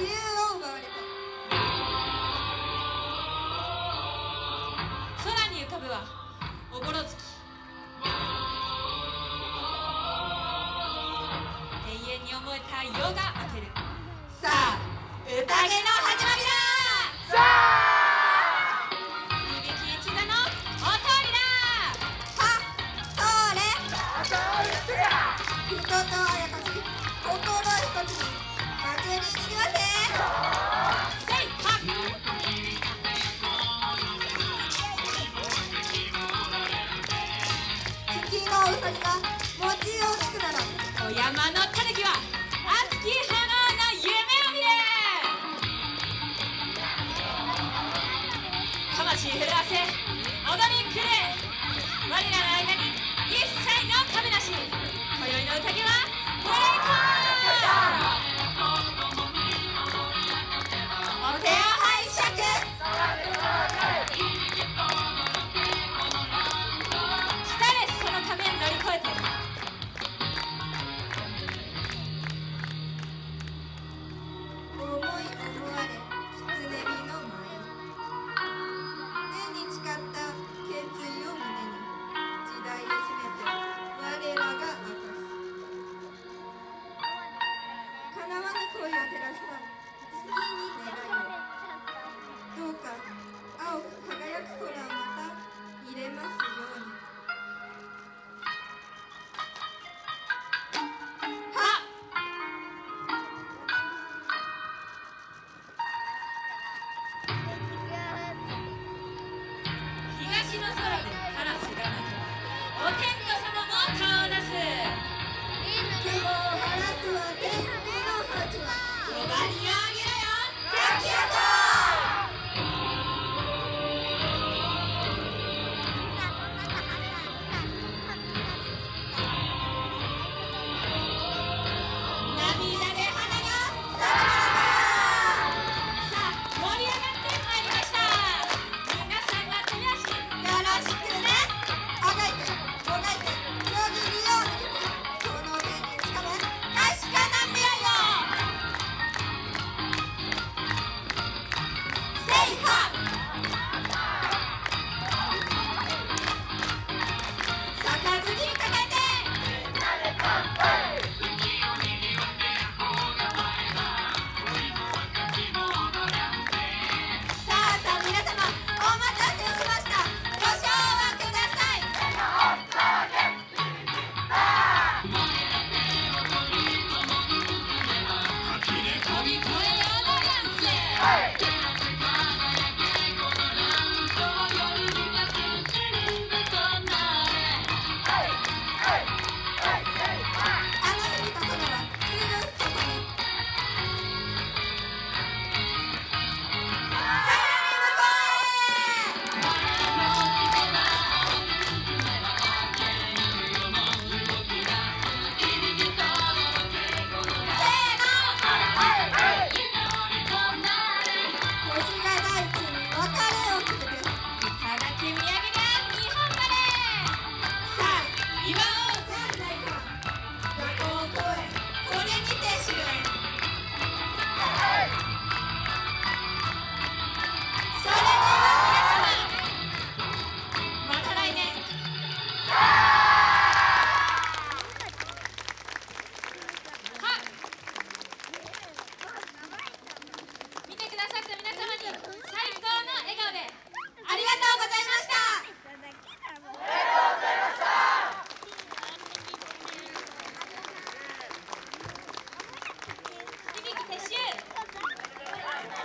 自由を奪われた空に浮かぶはおぼろ月永遠に思えた夜が明けるさあ宴の始まりだ逃げき一座のお通りだはそれ人とあやかし心一つに祭りに行きませせ月のうさぎが餅をつくならお山の快点